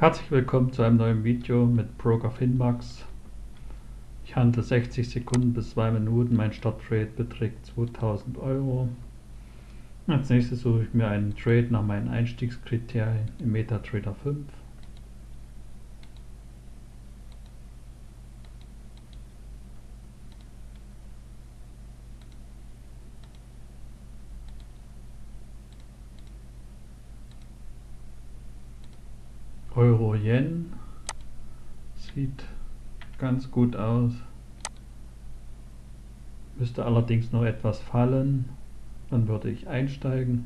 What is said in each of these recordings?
Herzlich willkommen zu einem neuen Video mit Broker Finmax. Ich handle 60 Sekunden bis 2 Minuten, mein Starttrade beträgt 2000 Euro. Als nächstes suche ich mir einen Trade nach meinen Einstiegskriterien im MetaTrader 5. Euro-Yen. Sieht ganz gut aus. Müsste allerdings noch etwas fallen. Dann würde ich einsteigen.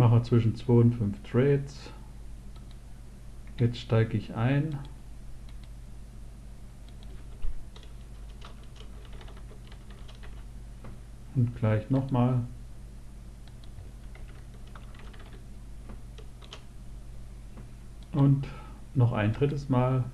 Mache zwischen 2 und 5 Trades. Jetzt steige ich ein. Und gleich nochmal. Und noch ein drittes Mal.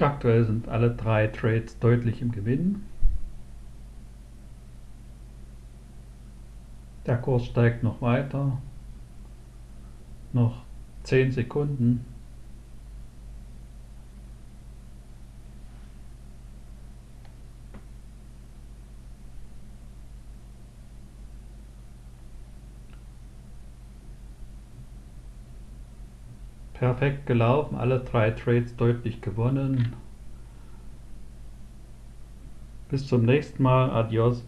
Aktuell sind alle drei Trades deutlich im Gewinn. Der Kurs steigt noch weiter. Noch 10 Sekunden. Perfekt gelaufen, alle drei Trades deutlich gewonnen. Bis zum nächsten Mal, adios.